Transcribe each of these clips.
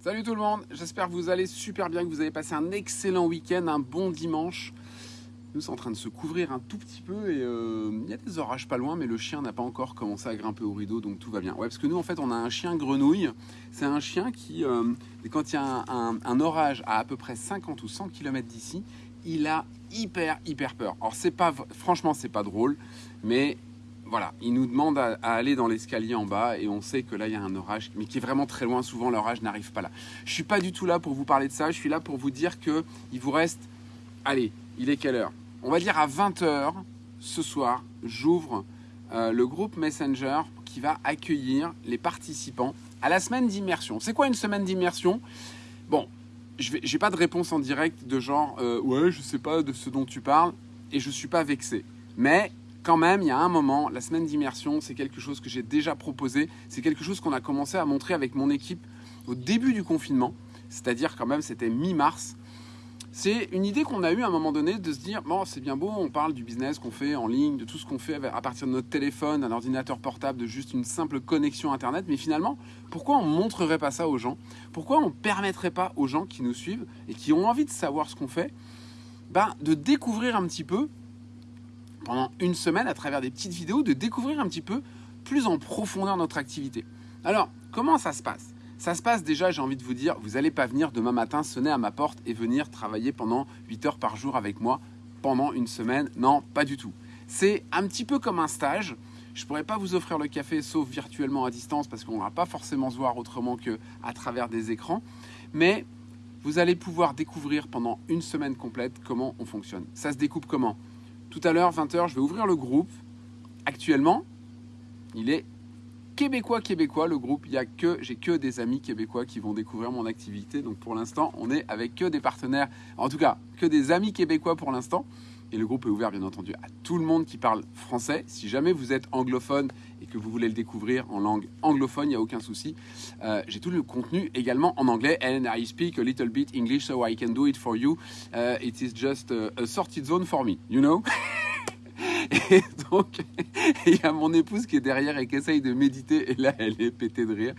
Salut tout le monde, j'espère que vous allez super bien, que vous avez passé un excellent week-end, un bon dimanche. Nous sommes en train de se couvrir un tout petit peu et euh, il y a des orages pas loin, mais le chien n'a pas encore commencé à grimper au rideau, donc tout va bien. Ouais, parce que nous en fait on a un chien grenouille. C'est un chien qui, euh, quand il y a un, orage à à peu près 50 ou 100 km d'ici, il a hyper hyper peur. Alors c'est pas, franchement c'est pas drôle, mais voilà, il nous demande à, aller dans l'escalier en bas et on sait que là il y a un orage, mais qui est vraiment très loin. Souvent l'orage n'arrive pas là. Je suis pas du tout là pour vous parler de ça. Je suis là pour vous dire que il vous reste, allez, il est quelle heure? On va dire à 20h ce soir, j'ouvre euh, le groupe Messenger qui va accueillir les participants à la semaine d'immersion. C'est quoi une semaine d'immersion? Bon, je n'ai pas de réponse en direct de genre euh, ouais, je sais pas de ce dont tu parles et je suis pas vexé. Mais quand même, il y a un moment, la semaine d'immersion, c'est quelque chose que j'ai déjà proposé. C'est quelque chose qu'on a commencé à montrer avec mon équipe au début du confinement. C'est-à-dire quand même, c'était mi-mars. C'est une idée qu'on a eue à un moment donné de se dire, bon, c'est bien beau, on parle du business qu'on fait en ligne, de tout ce qu'on fait à partir de notre téléphone, d'un ordinateur portable, de juste une simple connexion Internet. Mais finalement, pourquoi on ne montrerait pas ça aux gens? Pourquoi on ne permettrait pas aux gens qui nous suivent et qui ont envie de savoir ce qu'on fait, ben, de découvrir un petit peu pendant une semaine à travers des petites vidéos de découvrir un petit peu plus en profondeur notre activité. Alors, comment ça se passe? Ça se passe déjà, j'ai envie de vous dire, vous n'allez pas venir demain matin sonner à ma porte et venir travailler pendant 8 heures par jour avec moi pendant une semaine. Non, pas du tout. C'est un petit peu comme un stage. Je ne pourrais pas vous offrir le café sauf virtuellement à distance parce qu'on ne va pas forcément se voir autrement qu'à travers des écrans. Mais vous allez pouvoir découvrir pendant une semaine complète comment on fonctionne. Ça se découpe comment? Tout à l'heure, 20h, je vais ouvrir le groupe. Actuellement, il est québécois québécois le groupe. Il y a que j'ai que des amis québécois qui vont découvrir mon activité. Donc pour l'instant, on est avec que des partenaires, en tout cas que des amis québécois pour l'instant. Et le groupe est ouvert bien entendu à tout le monde qui parle français. Si jamais vous êtes anglophone et que vous voulez le découvrir en langue anglophone, il n'y a aucun souci. Euh, j'ai tout le contenu également en anglais. And I speak a little bit English so I can do it for you. Uh, it is just a, sorted zone for me, you know? Et donc, il y a mon épouse qui est derrière et qui essaye de méditer. Et là, elle est pétée de rire.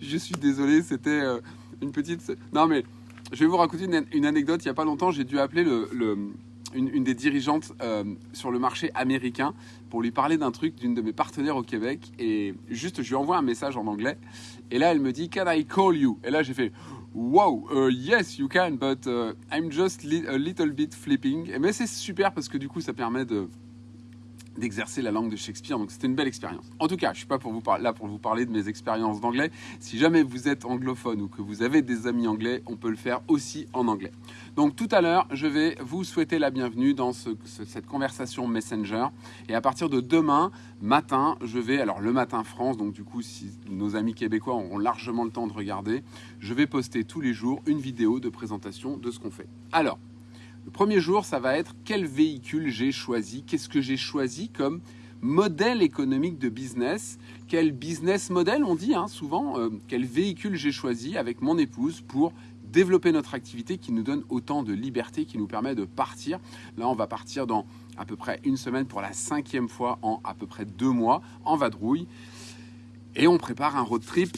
Je suis désolé, c'était euh, une petite... Non mais, je vais vous raconter une, anecdote. Il n'y a pas longtemps, j'ai dû appeler le une, des dirigeantes euh, sur le marché américain pour lui parler d'un truc d'une de mes partenaires au Québec. Et juste, je lui envoie un message en anglais. Et là, elle me dit, Can I call you? Et là, j'ai fait, Wow, uh, yes, you can, but uh, I'm just a little bit flipping. Mais c'est super parce que du coup, ça permet de d'exercer la langue de Shakespeare. Donc c'était une belle expérience. En tout cas, je suis pas pour vous là pour vous parler de mes expériences d'anglais. Si jamais vous êtes anglophone ou que vous avez des amis anglais, on peut le faire aussi en anglais. Donc tout à l'heure, je vais vous souhaiter la bienvenue dans cette conversation Messenger. Et à partir de demain matin, je vais, alors le matin France, donc du coup, si nos amis québécois auront largement le temps de regarder, je vais poster tous les jours une vidéo de présentation de ce qu'on fait. Alors, le premier jour, ça va être quel véhicule j'ai choisi, qu'est-ce que j'ai choisi comme modèle économique de business, quel business model on dit hein, souvent, euh, quel véhicule j'ai choisi avec mon épouse pour développer notre activité qui nous donne autant de liberté, qui nous permet de partir? Là, on va partir dans à peu près une semaine pour la cinquième fois en à peu près deux mois en vadrouille. Et on prépare un road trip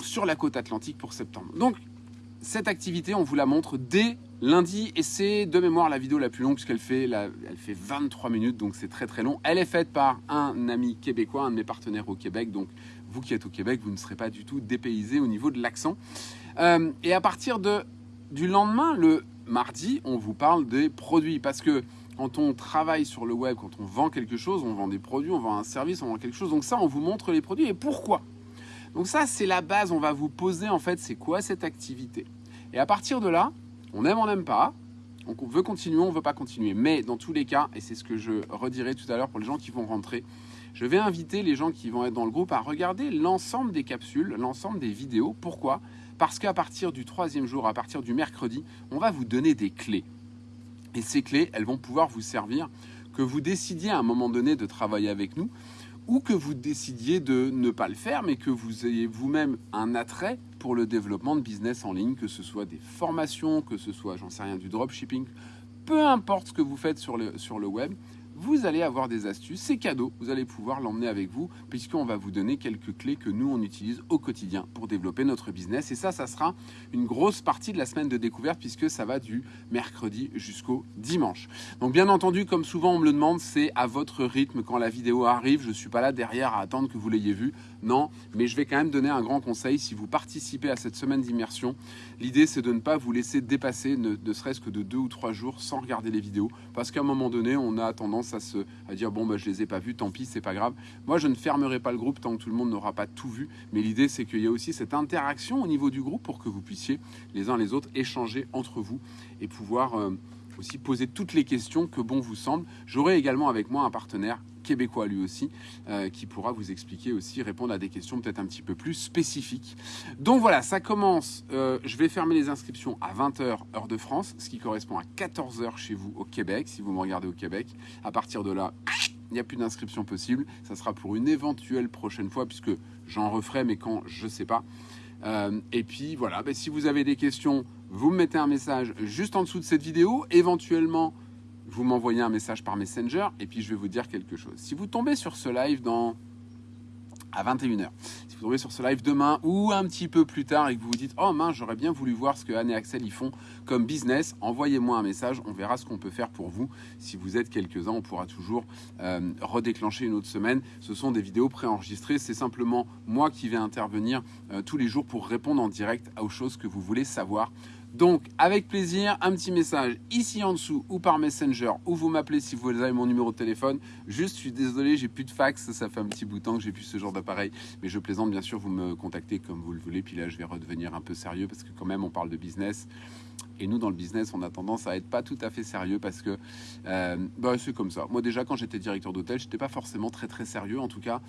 sur la côte atlantique pour septembre. Donc, cette activité, on vous la montre dès lundi et c'est de mémoire la vidéo la plus longue puisqu'elle fait, elle fait 23 minutes donc c'est très très long. Elle est faite par un ami québécois, un de mes partenaires au Québec donc vous qui êtes au Québec vous ne serez pas du tout dépaysé au niveau de l'accent. Euh, et à partir de, du lendemain, le mardi, on vous parle des produits parce que quand on travaille sur le web, quand on vend quelque chose, on vend des produits, on vend un service, on vend quelque chose. Donc ça, on vous montre les produits et pourquoi? Donc ça, c'est la base. On va vous poser en fait, c'est quoi cette activité. Et à partir de là, on aime, on n'aime pas. On veut continuer, on ne veut pas continuer. Mais dans tous les cas, et c'est ce que je redirai tout à l'heure pour les gens qui vont rentrer, je vais inviter les gens qui vont être dans le groupe à regarder l'ensemble des capsules, l'ensemble des vidéos. Pourquoi? Parce qu'à partir du troisième jour, à partir du mercredi, on va vous donner des clés. Et ces clés, elles vont pouvoir vous servir, que vous décidiez à un moment donné de travailler avec nous, ou que vous décidiez de ne pas le faire, mais que vous ayez vous-même un attrait pour le développement de business en ligne, que ce soit des formations, que ce soit, j'en sais rien, du dropshipping, peu importe ce que vous faites sur le, sur le web, vous allez avoir des astuces, c'est cadeau, vous allez pouvoir l'emmener avec vous puisqu'on va vous donner quelques clés que nous on utilise au quotidien pour développer notre business et ça ça sera une grosse partie de la semaine de découverte puisque ça va du mercredi jusqu'au dimanche. Donc bien entendu comme souvent on me le demande, c'est à votre rythme quand la vidéo arrive, je suis pas là derrière à attendre que vous l'ayez vu. Non, mais je vais quand même donner un grand conseil si vous participez à cette semaine d'immersion. L'idée c'est de ne pas vous laisser dépasser ne, ne serait-ce que de deux ou trois jours sans regarder les vidéos parce qu'à un moment donné, on a tendance à, dire bon bah je les ai pas vus, tant pis, c'est pas grave. Moi je ne fermerai pas le groupe tant que tout le monde n'aura pas tout vu, mais l'idée c'est qu'il y a aussi cette interaction au niveau du groupe pour que vous puissiez les uns les autres échanger entre vous et pouvoir euh, aussi poser toutes les questions que bon vous semble. J'aurai également avec moi un partenaire québécois lui aussi, euh, qui pourra vous expliquer aussi, répondre à des questions peut-être un petit peu plus spécifiques. Donc voilà, ça commence, euh, je vais fermer les inscriptions à 20h heure de France, ce qui correspond à 14h chez vous au Québec, si vous me regardez au Québec. À partir de là, il n'y a plus d'inscription possible. Ça sera pour une éventuelle prochaine fois, puisque j'en referai, mais quand, je ne sais pas. Euh, et puis voilà, ben, si vous avez des questions, vous me mettez un message juste en dessous de cette vidéo. Éventuellement, vous m'envoyez un message par Messenger et puis je vais vous dire quelque chose. Si vous tombez sur ce live dans à 21h. Si vous tombez sur ce live demain ou un petit peu plus tard et que vous vous dites « Oh mince, j'aurais bien voulu voir ce que Anne et Axel y font comme business », envoyez-moi un message, on verra ce qu'on peut faire pour vous. Si vous êtes quelques-uns, on pourra toujours euh, redéclencher une autre semaine. Ce sont des vidéos préenregistrées, c'est simplement moi qui vais intervenir euh, tous les jours pour répondre en direct aux choses que vous voulez savoir donc, avec plaisir, un petit message ici en dessous ou par Messenger ou vous m'appelez si vous avez mon numéro de téléphone. Juste, je suis désolé, j'ai plus de fax, ça fait un petit bout de temps que j'ai plus ce genre d'appareil. Mais je plaisante, bien sûr, vous me contactez comme vous le voulez. Puis là, je vais redevenir un peu sérieux parce que quand même, on parle de business. Et nous, dans le business, on a tendance à être pas tout à fait sérieux parce que euh, bah, c'est comme ça. Moi, déjà, quand j'étais directeur d'hôtel, j'étais pas forcément très très sérieux. En tout cas,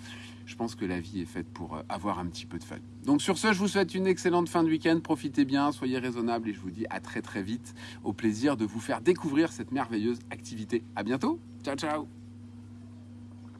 je pense que la vie est faite pour euh, avoir un petit peu de fun. Donc sur ce, je vous souhaite une excellente fin de week-end. Profitez bien, soyez raisonnables et je vous dis à très très vite. Au plaisir de vous faire découvrir cette merveilleuse activité. À bientôt. Ciao ciao.